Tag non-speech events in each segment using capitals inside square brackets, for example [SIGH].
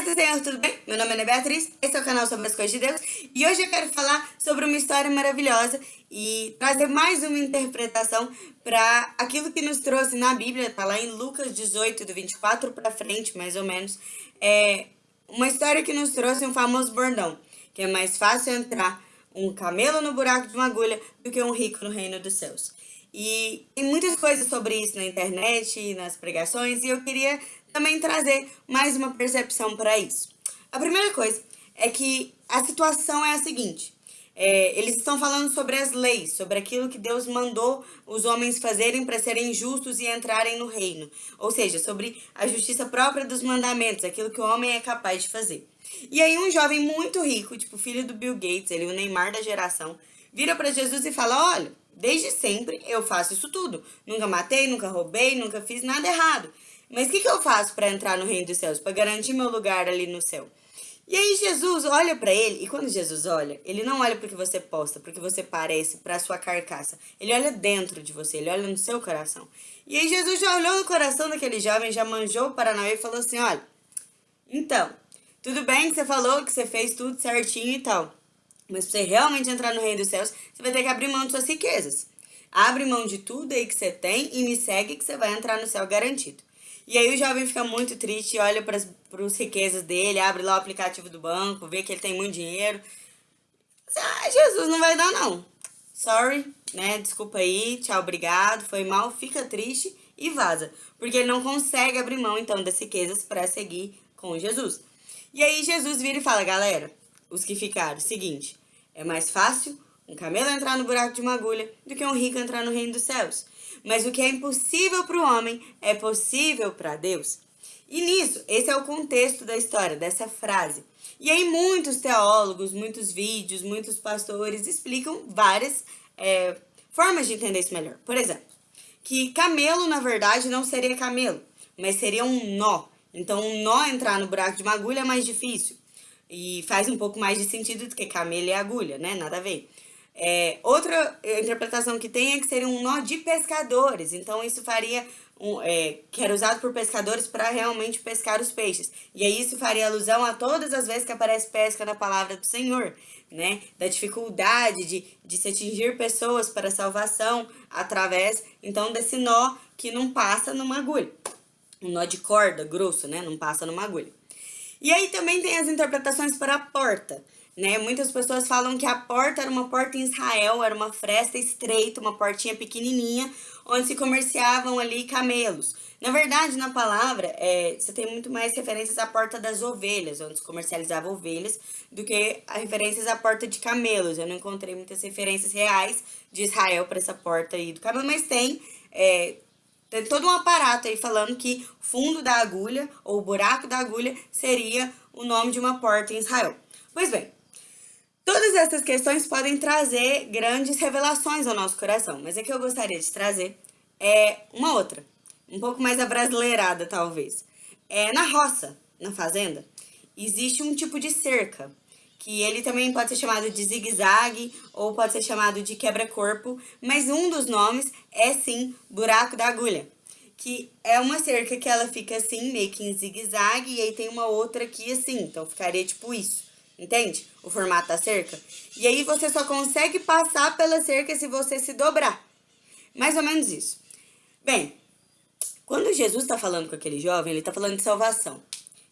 Paz do Senhor, tudo bem? Meu nome é Ana Beatriz, esse é o canal sobre as coisas de Deus e hoje eu quero falar sobre uma história maravilhosa e trazer mais uma interpretação para aquilo que nos trouxe na Bíblia, tá lá em Lucas 18, do 24 para frente, mais ou menos. É uma história que nos trouxe um famoso bordão, que é mais fácil entrar um camelo no buraco de uma agulha do que um rico no reino dos céus. E tem muitas coisas sobre isso na internet, nas pregações, e eu queria também trazer mais uma percepção para isso. A primeira coisa é que a situação é a seguinte. É, eles estão falando sobre as leis, sobre aquilo que Deus mandou os homens fazerem para serem justos e entrarem no reino. Ou seja, sobre a justiça própria dos mandamentos, aquilo que o homem é capaz de fazer. E aí um jovem muito rico, tipo filho do Bill Gates, ele o Neymar da geração, vira para Jesus e fala, olha, desde sempre eu faço isso tudo. Nunca matei, nunca roubei, nunca fiz nada errado. Mas o que, que eu faço para entrar no reino dos céus, para garantir meu lugar ali no céu? E aí Jesus olha para ele, e quando Jesus olha, ele não olha porque você posta, porque você parece, para sua carcaça. Ele olha dentro de você, ele olha no seu coração. E aí Jesus já olhou no coração daquele jovem, já manjou o Paranauê e falou assim, olha, então, tudo bem que você falou que você fez tudo certinho e tal, mas para você realmente entrar no reino dos céus, você vai ter que abrir mão de suas riquezas. Abre mão de tudo aí que você tem e me segue que você vai entrar no céu garantido. E aí o jovem fica muito triste, olha para as riquezas dele, abre lá o aplicativo do banco, vê que ele tem muito dinheiro. Ah, Jesus, não vai dar não. Sorry, né? Desculpa aí, tchau, obrigado, foi mal, fica triste e vaza. Porque ele não consegue abrir mão, então, das riquezas para seguir com Jesus. E aí Jesus vira e fala, galera, os que ficaram, seguinte, é mais fácil um camelo entrar no buraco de uma agulha do que um rico entrar no reino dos céus. Mas o que é impossível para o homem é possível para Deus. E nisso, esse é o contexto da história, dessa frase. E aí muitos teólogos, muitos vídeos, muitos pastores explicam várias é, formas de entender isso melhor. Por exemplo, que camelo, na verdade, não seria camelo, mas seria um nó. Então, um nó entrar no buraco de uma agulha é mais difícil. E faz um pouco mais de sentido do que camelo e agulha, né? Nada a ver. É, outra interpretação que tem é que seria um nó de pescadores, então isso faria, um, é, que era usado por pescadores para realmente pescar os peixes. E aí isso faria alusão a todas as vezes que aparece pesca na palavra do Senhor, né? Da dificuldade de, de se atingir pessoas para salvação através, então, desse nó que não passa numa agulha. Um nó de corda grosso, né? Não passa numa agulha. E aí também tem as interpretações para a porta. Né? Muitas pessoas falam que a porta era uma porta em Israel, era uma fresta estreita, uma portinha pequenininha, onde se comerciavam ali camelos. Na verdade, na palavra, é, você tem muito mais referências à porta das ovelhas, onde se comercializava ovelhas, do que a referências à porta de camelos. Eu não encontrei muitas referências reais de Israel para essa porta aí do camelo, mas tem, é, tem todo um aparato aí falando que fundo da agulha, ou buraco da agulha, seria o nome de uma porta em Israel. Pois bem, Todas essas questões podem trazer grandes revelações ao nosso coração, mas é que eu gostaria de trazer é uma outra, um pouco mais abrasileirada talvez. É na roça, na fazenda, existe um tipo de cerca, que ele também pode ser chamado de zigue-zague ou pode ser chamado de quebra-corpo, mas um dos nomes é sim buraco da agulha, que é uma cerca que ela fica assim, meio que em zigue-zague, e aí tem uma outra aqui assim, então ficaria tipo isso. Entende? O formato da cerca. E aí você só consegue passar pela cerca se você se dobrar. Mais ou menos isso. Bem, quando Jesus está falando com aquele jovem, ele está falando de salvação.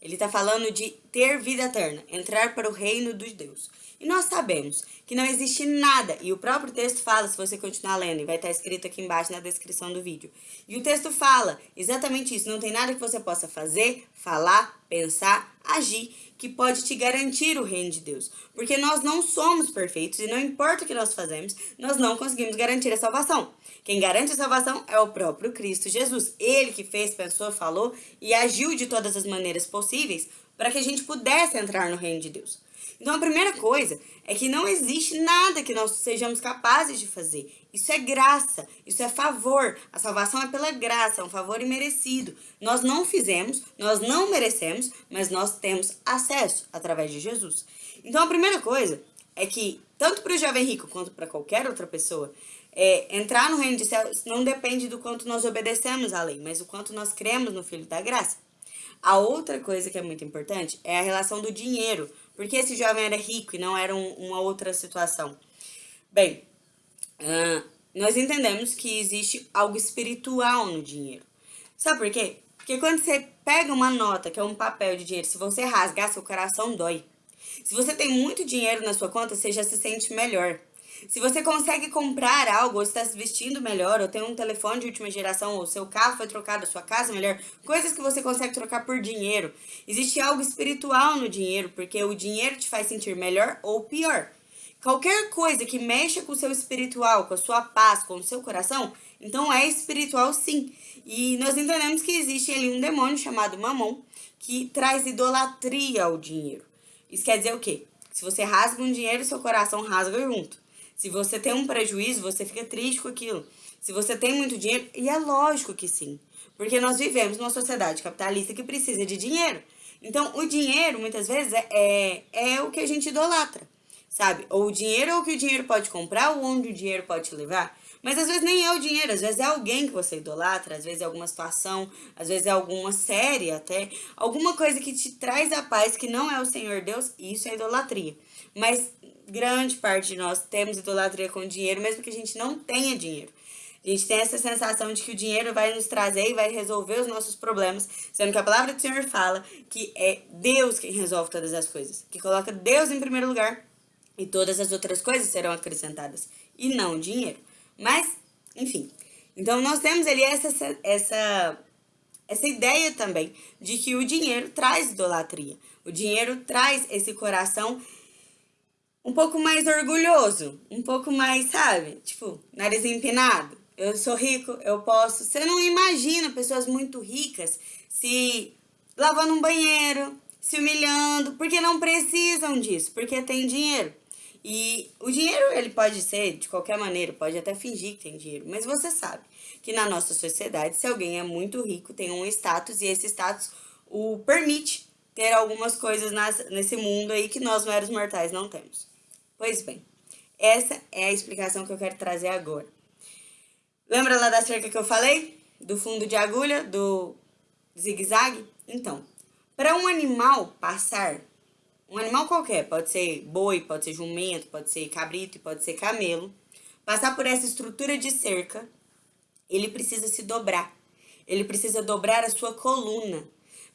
Ele está falando de ter vida eterna, entrar para o reino dos Deus. E nós sabemos que não existe nada, e o próprio texto fala, se você continuar lendo, e vai estar escrito aqui embaixo na descrição do vídeo. E o texto fala exatamente isso, não tem nada que você possa fazer, falar, pensar, agir, que pode te garantir o reino de Deus. Porque nós não somos perfeitos, e não importa o que nós fazemos, nós não conseguimos garantir a salvação. Quem garante a salvação é o próprio Cristo Jesus. Ele que fez, pensou, falou e agiu de todas as maneiras possíveis para que a gente pudesse entrar no reino de Deus. Então a primeira coisa é que não existe nada que nós sejamos capazes de fazer. Isso é graça, isso é favor. A salvação é pela graça, é um favor imerecido. Nós não fizemos, nós não merecemos, mas nós temos acesso através de Jesus. Então a primeira coisa é que, tanto para o jovem rico quanto para qualquer outra pessoa, é, entrar no reino de céus não depende do quanto nós obedecemos à lei, mas do quanto nós cremos no Filho da Graça. A outra coisa que é muito importante é a relação do dinheiro, porque esse jovem era rico e não era um, uma outra situação. Bem, uh, nós entendemos que existe algo espiritual no dinheiro. Sabe por quê? Porque quando você pega uma nota, que é um papel de dinheiro, se você rasgar, seu coração dói. Se você tem muito dinheiro na sua conta, você já se sente melhor. Se você consegue comprar algo, ou está se vestindo melhor, ou tem um telefone de última geração, ou seu carro foi trocado, sua casa melhor, coisas que você consegue trocar por dinheiro. Existe algo espiritual no dinheiro, porque o dinheiro te faz sentir melhor ou pior. Qualquer coisa que mexa com o seu espiritual, com a sua paz, com o seu coração, então é espiritual sim. E nós entendemos que existe ali um demônio chamado Mamon que traz idolatria ao dinheiro. Isso quer dizer o quê? Se você rasga um dinheiro, seu coração rasga junto. Se você tem um prejuízo, você fica triste com aquilo. Se você tem muito dinheiro, e é lógico que sim. Porque nós vivemos numa sociedade capitalista que precisa de dinheiro. Então, o dinheiro, muitas vezes, é, é, é o que a gente idolatra sabe? Ou o dinheiro ou o que o dinheiro pode comprar ou onde o dinheiro pode te levar. Mas às vezes nem é o dinheiro, às vezes é alguém que você idolatra, às vezes é alguma situação, às vezes é alguma série até, alguma coisa que te traz a paz que não é o Senhor Deus, isso é idolatria. Mas grande parte de nós temos idolatria com dinheiro, mesmo que a gente não tenha dinheiro. A gente tem essa sensação de que o dinheiro vai nos trazer e vai resolver os nossos problemas, sendo que a palavra do Senhor fala que é Deus quem resolve todas as coisas, que coloca Deus em primeiro lugar e todas as outras coisas serão acrescentadas, e não dinheiro. Mas, enfim. Então, nós temos ali essa, essa, essa ideia também de que o dinheiro traz idolatria. O dinheiro traz esse coração um pouco mais orgulhoso, um pouco mais, sabe? Tipo, nariz empinado. Eu sou rico, eu posso. Você não imagina pessoas muito ricas se lavando um banheiro, se humilhando, porque não precisam disso, porque tem dinheiro. E o dinheiro, ele pode ser de qualquer maneira, pode até fingir que tem dinheiro, mas você sabe que na nossa sociedade, se alguém é muito rico, tem um status e esse status o permite ter algumas coisas nas, nesse mundo aí que nós meros mortais não temos. Pois bem, essa é a explicação que eu quero trazer agora. Lembra lá da cerca que eu falei? Do fundo de agulha, do zigue-zague? Então, para um animal passar um animal qualquer, pode ser boi, pode ser jumento, pode ser cabrito, pode ser camelo, passar por essa estrutura de cerca, ele precisa se dobrar. Ele precisa dobrar a sua coluna.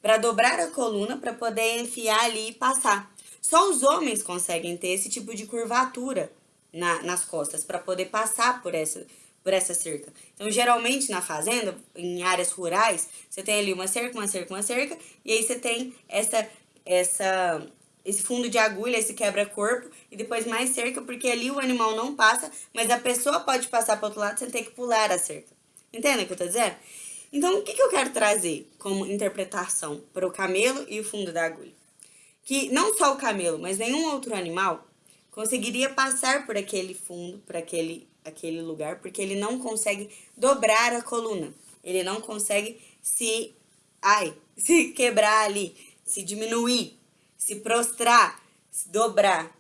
Para dobrar a coluna, para poder enfiar ali e passar. Só os homens conseguem ter esse tipo de curvatura na, nas costas para poder passar por essa, por essa cerca. Então, geralmente na fazenda, em áreas rurais, você tem ali uma cerca, uma cerca, uma cerca, e aí você tem essa, essa esse fundo de agulha, esse quebra-corpo, e depois mais cerca, porque ali o animal não passa, mas a pessoa pode passar para outro lado sem ter que pular a cerca. Entende o que eu tô dizendo? Então, o que, que eu quero trazer como interpretação para o camelo e o fundo da agulha? Que não só o camelo, mas nenhum outro animal conseguiria passar por aquele fundo, por aquele, aquele lugar, porque ele não consegue dobrar a coluna. Ele não consegue se, ai, [LAUGHS] se quebrar ali, se diminuir se prostrar, se dobrar.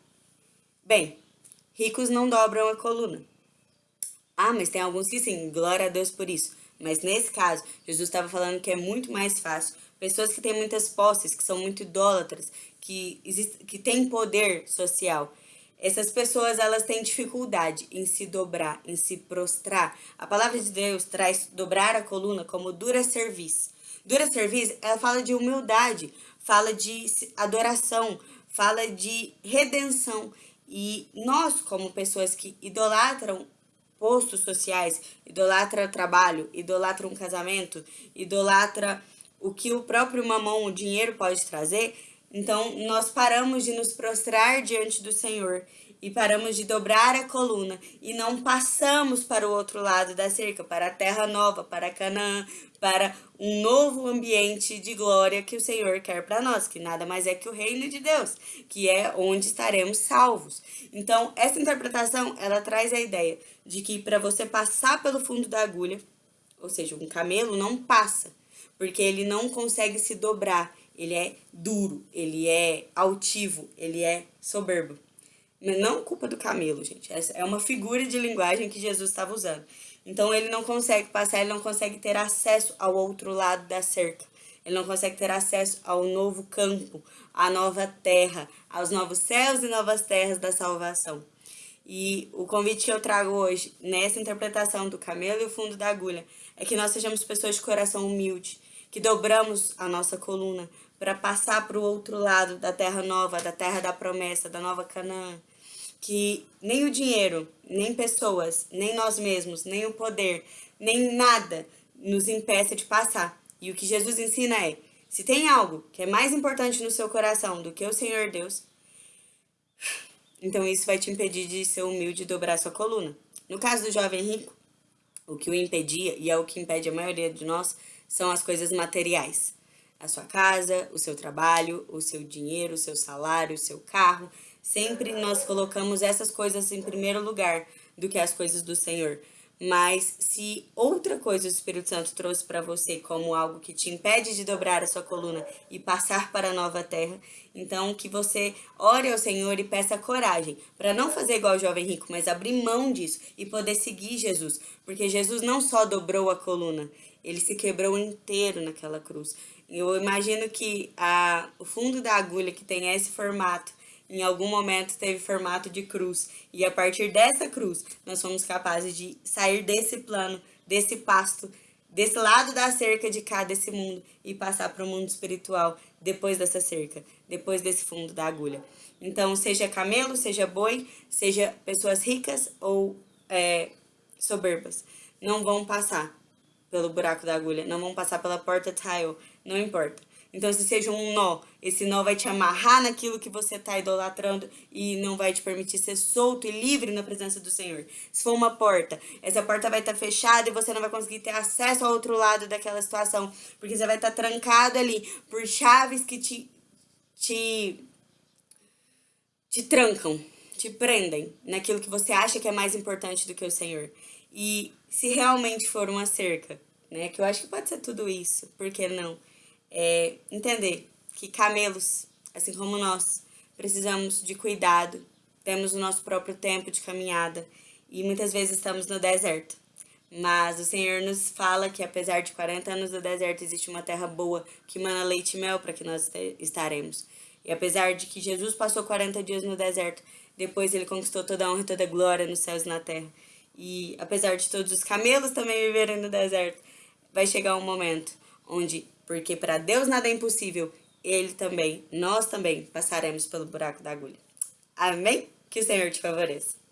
Bem, ricos não dobram a coluna. Ah, mas tem alguns que sim, glória a Deus por isso. Mas nesse caso, Jesus estava falando que é muito mais fácil. Pessoas que têm muitas posses, que são muito idólatras, que, existe, que têm poder social. Essas pessoas, elas têm dificuldade em se dobrar, em se prostrar. A palavra de Deus traz dobrar a coluna como dura serviço. Dura serviço, ela fala de humildade, fala de adoração, fala de redenção. E nós, como pessoas que idolatram postos sociais, idolatram trabalho, idolatram casamento, idolatra o que o próprio mamão, o dinheiro pode trazer, então nós paramos de nos prostrar diante do Senhor e paramos de dobrar a coluna e não passamos para o outro lado da cerca, para a terra nova, para Canaã, para um novo ambiente de glória que o Senhor quer para nós, que nada mais é que o reino de Deus, que é onde estaremos salvos. Então, essa interpretação, ela traz a ideia de que para você passar pelo fundo da agulha, ou seja, um camelo não passa, porque ele não consegue se dobrar, ele é duro, ele é altivo, ele é soberbo. Não culpa do camelo, gente. Essa é uma figura de linguagem que Jesus estava usando. Então ele não consegue passar, ele não consegue ter acesso ao outro lado da cerca. ele não consegue ter acesso ao novo campo, à nova terra, aos novos céus e novas terras da salvação. E o convite que eu trago hoje, nessa interpretação do camelo e o fundo da agulha, é que nós sejamos pessoas de coração humilde, que dobramos a nossa coluna para passar para o outro lado da terra nova, da terra da promessa, da nova Canaã. Que nem o dinheiro, nem pessoas, nem nós mesmos, nem o poder, nem nada nos impeça de passar. E o que Jesus ensina é, se tem algo que é mais importante no seu coração do que o Senhor Deus, então isso vai te impedir de ser humilde e dobrar sua coluna. No caso do jovem rico, o que o impedia, e é o que impede a maioria de nós, são as coisas materiais. A sua casa, o seu trabalho, o seu dinheiro, o seu salário, o seu carro. Sempre nós colocamos essas coisas em primeiro lugar do que as coisas do Senhor. Mas se outra coisa o Espírito Santo trouxe para você como algo que te impede de dobrar a sua coluna e passar para a nova terra, então que você ore ao Senhor e peça coragem para não fazer igual o jovem rico, mas abrir mão disso e poder seguir Jesus, porque Jesus não só dobrou a coluna, ele se quebrou inteiro naquela cruz. Eu imagino que a, o fundo da agulha que tem esse formato em algum momento teve formato de cruz. E a partir dessa cruz, nós fomos capazes de sair desse plano, desse pasto, desse lado da cerca de cá desse mundo e passar para o mundo espiritual depois dessa cerca, depois desse fundo da agulha. Então, seja camelo, seja boi, seja pessoas ricas ou é, soberbas, não vão passar pelo buraco da agulha, não vão passar pela porta tile, não importa. Então, se seja um nó, esse nó vai te amarrar naquilo que você está idolatrando e não vai te permitir ser solto e livre na presença do Senhor. Se for uma porta, essa porta vai estar tá fechada e você não vai conseguir ter acesso ao outro lado daquela situação, porque você vai estar tá trancado ali por chaves que te, te, te trancam, te prendem naquilo que você acha que é mais importante do que o Senhor. E se realmente for uma cerca, né, que eu acho que pode ser tudo isso, por que não? é, entender que camelos, assim como nós, precisamos de cuidado, temos o nosso próprio tempo de caminhada e muitas vezes estamos no deserto. Mas o Senhor nos fala que apesar de 40 anos no deserto, existe uma terra boa que mana leite e mel para que nós estaremos. E apesar de que Jesus passou 40 dias no deserto, depois ele conquistou toda a honra e toda a glória nos céus e na terra. E apesar de todos os camelos também viverem no deserto, vai chegar um momento onde porque para Deus nada é impossível, Ele também, nós também passaremos pelo buraco da agulha. Amém? Que o Senhor te favoreça.